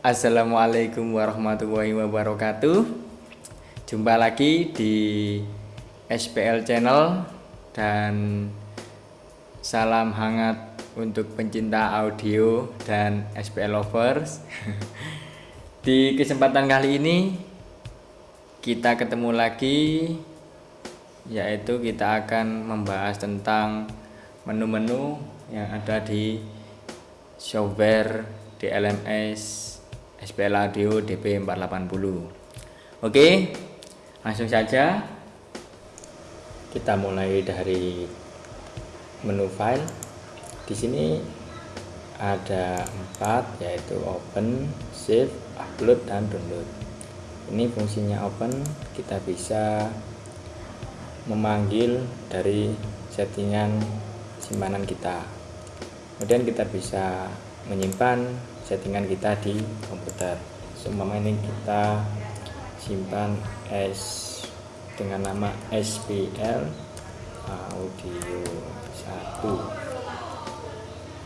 Assalamualaikum warahmatullahi wabarakatuh. Jumpa lagi di SPL Channel Dan salam hangat untuk pencinta audio dan SPL Lovers. Di kesempatan kali ini Kita ketemu lagi Yaitu kita akan membahas tentang menu-menu yang ada di software DLMS SPL Audio DP480 oke langsung saja. Kita mulai dari menu file. Di sini ada empat yaitu open save upload dan download. Ini fungsinya open. Kita bisa memanggil dari settingan simpanan kita. Kemudian kita bisa menyimpan settingan kita di komputer. Seumpama ini kita simpan S dengan nama SPL audio 1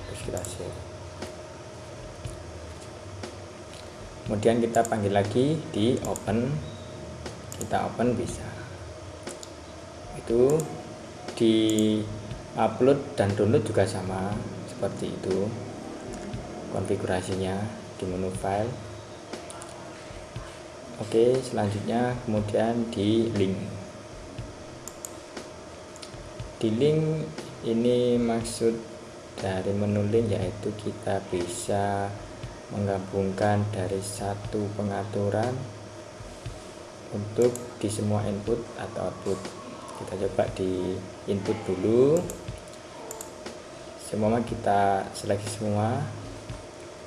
terus kita save kemudian kita panggil lagi di open. Kita open bisa. Itu di upload dan download juga sama seperti itu konfigurasinya di menu file. Oke selanjutnya kemudian di link. Di link ini maksud dari menu link yaitu kita bisa menggabungkan dari satu pengaturan untuk di semua input atau output. Kita coba di input dulu. Semua kita seleksi semua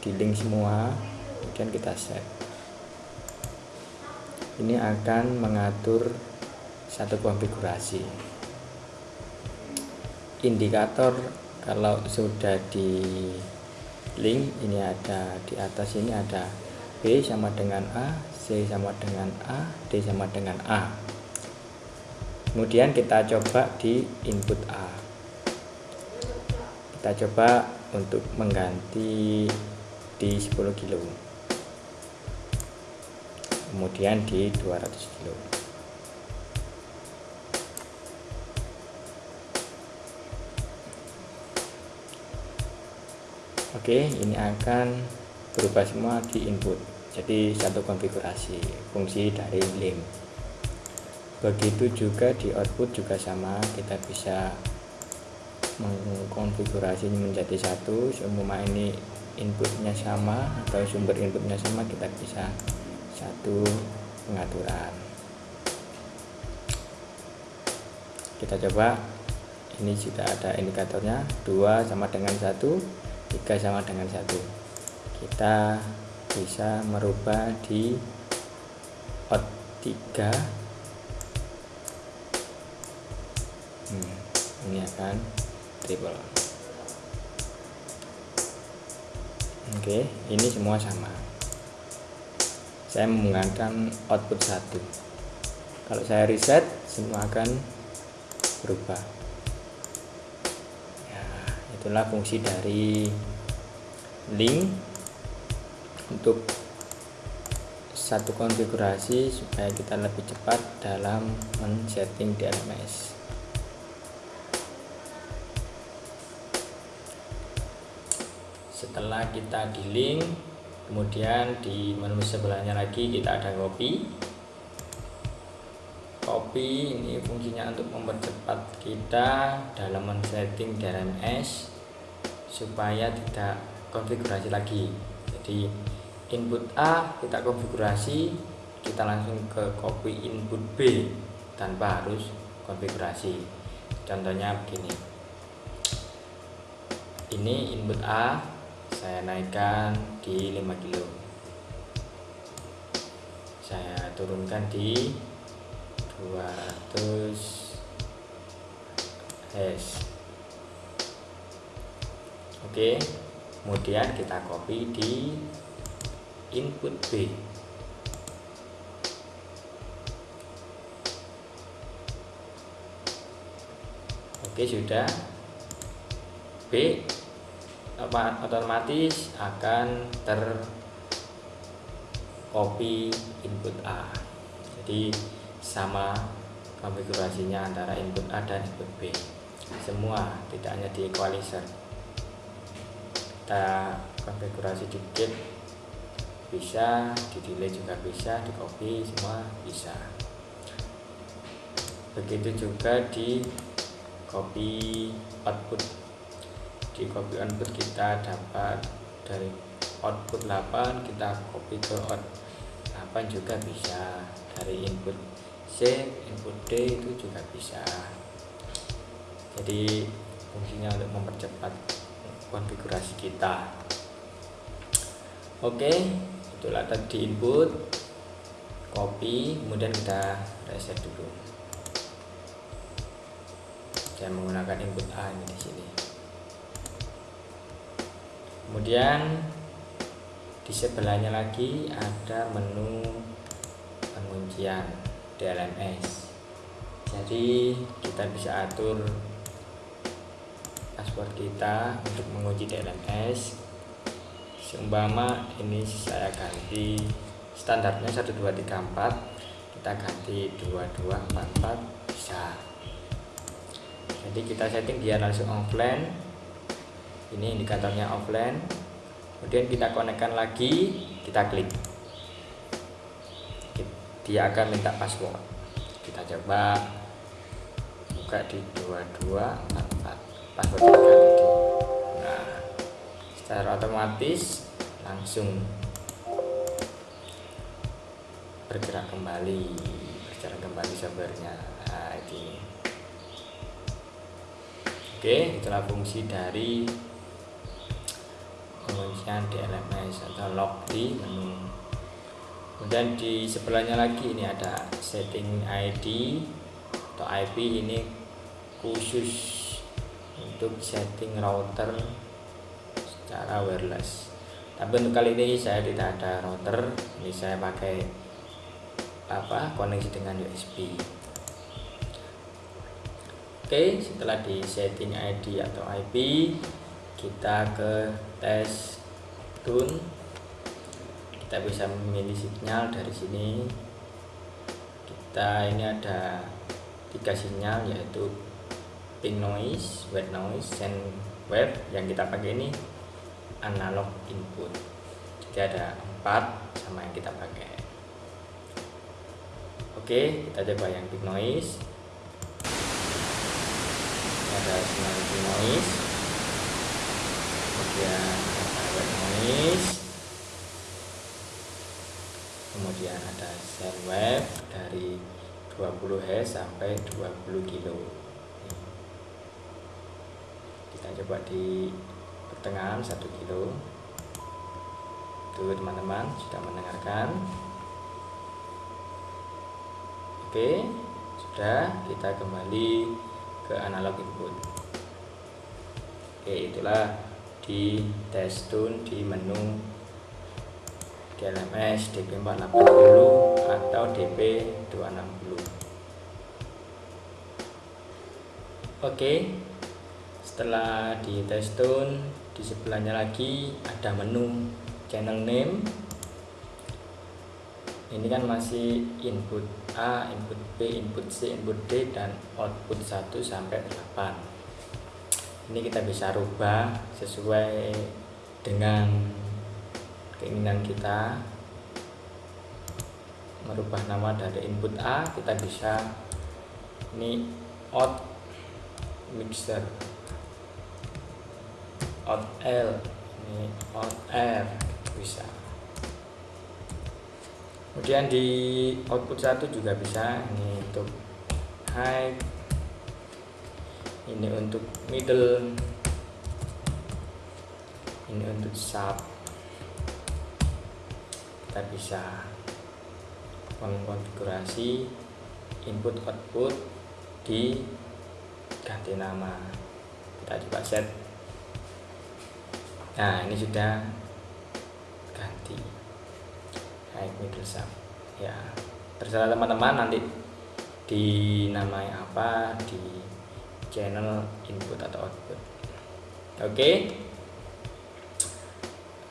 di link semua. Kemudian kita set. Ini akan mengatur satu konfigurasi. Indikator kalau sudah di link ini ada di atas ini ada B sama dengan A C sama dengan A D sama dengan A. Kemudian kita coba di input A. Kita coba untuk mengganti di 10 kilo. Kemudian di 200 kilo. Oke ini akan berubah semua di input. Jadi satu konfigurasi fungsi dari link. Begitu juga di output juga sama. Kita bisa mengkonfigurasinya menjadi satu. Semua ini inputnya sama atau sumber inputnya sama kita bisa satu pengaturan. Kita coba. Ini sudah ada indikatornya dua sama dengan satu tiga sama dengan satu. Kita bisa merubah di out 3 hmm, ini akan triple oke ini semua sama. Saya menggunakan output satu. Kalau saya reset semua akan berubah. Ya itulah fungsi dari link untuk satu konfigurasi supaya kita lebih cepat dalam men-setting DLMS setelah kita di link kemudian di menu sebelahnya lagi kita ada copy copy ini fungsinya untuk mempercepat kita dalam men-setting DRMS supaya tidak konfigurasi lagi. Jadi input A kita konfigurasi kita langsung ke copy input B tanpa harus konfigurasi. Contohnya begini. Ini input A saya naikkan di 5 kilo. Saya turunkan di 200 S. Oke kemudian kita copy di input B. Oke sudah. B otomatis akan ter copy input A. Jadi sama konfigurasinya antara input A dan input B. Semua tidak hanya di equalizer. Kita konfigurasi dikit bisa di delay juga bisa di copy semua bisa. Begitu juga di copy output di copy output kita dapat dari output 8 kita copy ke out 8 juga bisa. Dari input C input D itu juga bisa. Jadi fungsinya untuk mempercepat konfigurasi kita. Oke itulah tadi input copy kemudian kita reset dulu. Saya menggunakan input A ini di sini kemudian di sebelahnya lagi ada menu penguncian DLMS jadi kita bisa atur password kita untuk mengunci DLMS seumpama ini saya ganti standarnya 1234 kita ganti 2244 bisa. Jadi kita setting dia langsung offline ini indikatornya offline. Kemudian kita konekkan lagi kita klik. Dia akan minta password. Kita coba buka di 2244 password kita nah secara otomatis langsung bergerak kembali berjalan kembali servernya. Nah ini. Oke, itulah fungsi dari penguncian DLMS atau log di menu. Kemudian di sebelahnya lagi ini ada setting ID atau IP ini khusus untuk setting router secara wireless. Tapi untuk kali ini saya tidak ada router, ini saya pakai apa koneksi dengan USB. Oke setelah di setting ID atau IP kita ke tes tune kita bisa memilih sinyal dari sini. Kita ini ada tiga sinyal yaitu pink noise, white noise, and wave yang kita pakai ini analog input. Jadi ada empat sama yang kita pakai. Oke kita coba yang pink noise. Ada sinyal noise. Kemudian kemudian ada send wave dari 20 Hz sampai 20 kilo. Kita coba di pertengahan 1 kilo. Tuh teman-teman sudah mendengarkan? Oke sudah kita kembali ke analog input. Oke itulah di test tune di menu DLMS DP480 atau DP260 oke setelah di test tune di sebelahnya lagi ada menu channel name. Ini kan masih input A, input B, input C, input D dan output 1 sampai 8 ini kita bisa rubah sesuai dengan keinginan kita. Merubah nama dari input A kita bisa ini out mixer. Out L. Ini out R bisa. Kemudian di output satu juga bisa ini untuk high ini untuk middle. Ini untuk sub. Kita bisa mengkonfigurasi input output di ganti nama. Kita coba set. Nah ini sudah high middle sub. Ya terserah teman-teman nanti dinamai apa di channel input atau output. Oke.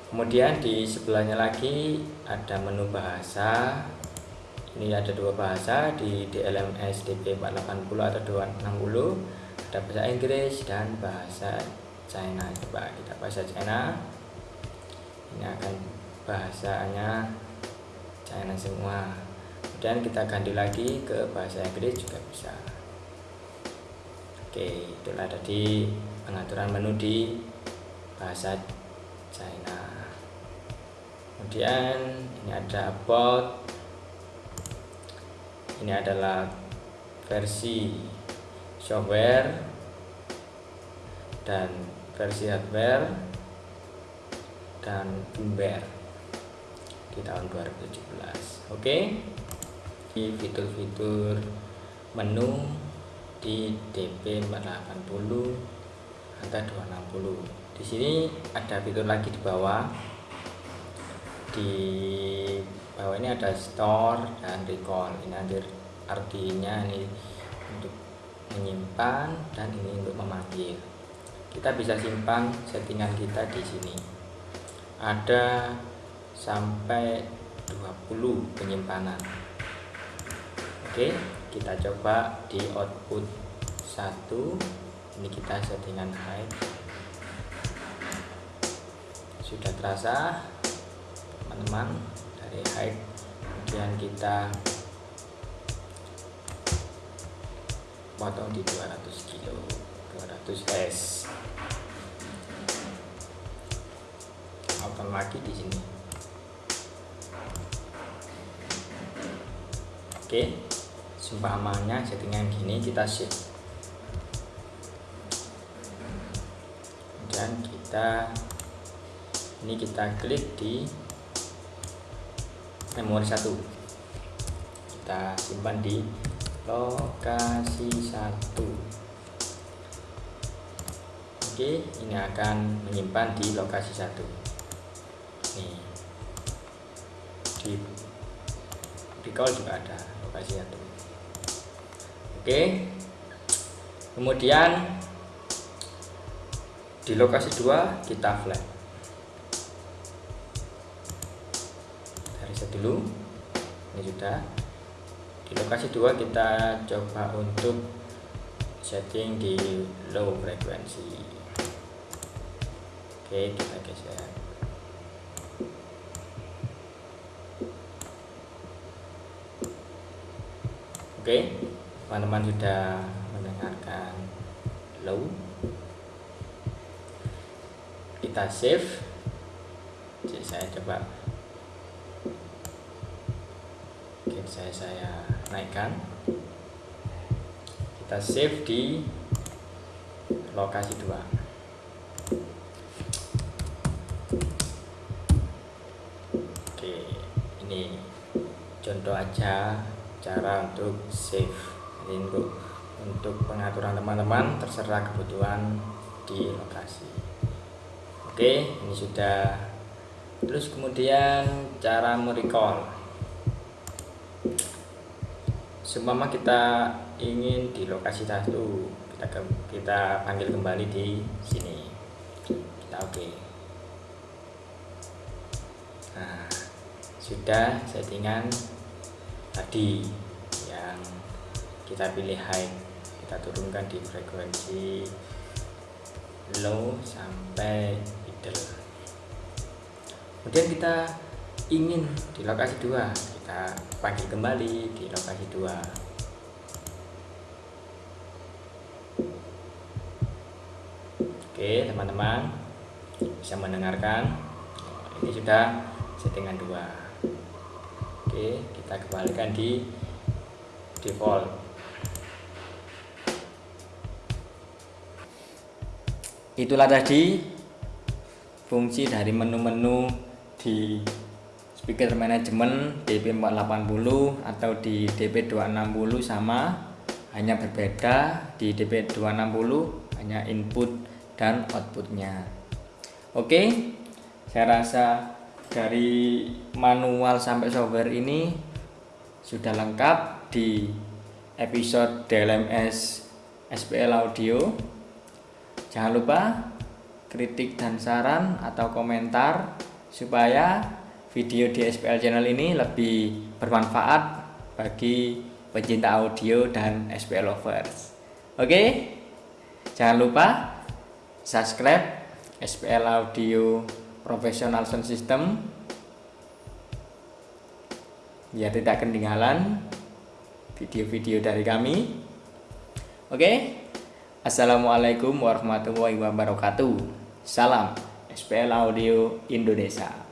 Kemudian di sebelahnya lagi ada menu bahasa. Ini ada dua bahasa di DLMS DP 480 atau 260 ada bahasa Inggris dan bahasa China. Coba kita bahasa China. Ini akan bahasanya China semua. Kemudian kita ganti lagi ke bahasa Inggris juga bisa oke itulah tadi pengaturan menu di bahasa China. Kemudian ini ada about ini adalah versi software dan versi hardware dan firmware di tahun 2017 oke di fitur-fitur menu di DP 480 angka 260 di sini ada fitur lagi di bawah. Di bawah ini ada store dan recall. Ini artinya ini untuk menyimpan dan ini untuk memanggil. Kita bisa simpan settingan kita di sini. Ada sampai 20 penyimpanan. Oke kita coba di output 1 ini kita settingan high sudah terasa teman-teman dari high kemudian kita potong di 200 kilo 200 S. Potong lagi di sini. Oke seumpamanya settingan gini kita shift. Dan kita ini kita klik di memori satu. Kita simpan di lokasi satu. Oke ini akan menyimpan di lokasi satu. Nih. Di recall juga ada lokasi satu oke. Kemudian di lokasi 2 kita flat. Dari dulu. Ini sudah. Di lokasi 2 kita coba untuk setting di low frekuensi oke kita geser. Oke teman-teman sudah mendengarkan low. Kita save. Jadi saya coba oke saya saya naikkan. Kita save di lokasi 2 oke ini contoh aja cara untuk save untuk untuk pengaturan teman-teman terserah kebutuhan di lokasi. Oke ini sudah. Terus kemudian cara merecall. Seumpama kita ingin di lokasi satu kita kita panggil kembali di sini. Kita oke. Nah sudah settingan tadi kita pilih high kita turunkan di frekuensi low sampai kemudian kita ingin di lokasi 2 kita panggil kembali di lokasi 2 oke teman-teman bisa mendengarkan. Ini sudah settingan 2 oke kita kembalikan di default itulah tadi. Fungsi dari menu-menu di speaker manajemen DP480 atau di DP260 sama hanya berbeda. Di DP260 hanya input dan outputnya. Oke saya rasa dari manual sampai software ini sudah lengkap di episode DLMS SPL Audio jangan lupa kritik dan saran atau komentar supaya video di SPL channel ini lebih bermanfaat bagi pencinta audio dan SPL lovers. Oke, jangan lupa subscribe SPL Audio Professional Sound System biar tidak ketinggalan video-video dari kami. Oke, Assalamualaikum warahmatullahi wabarakatuh. Salam SPL Audio Indonesia.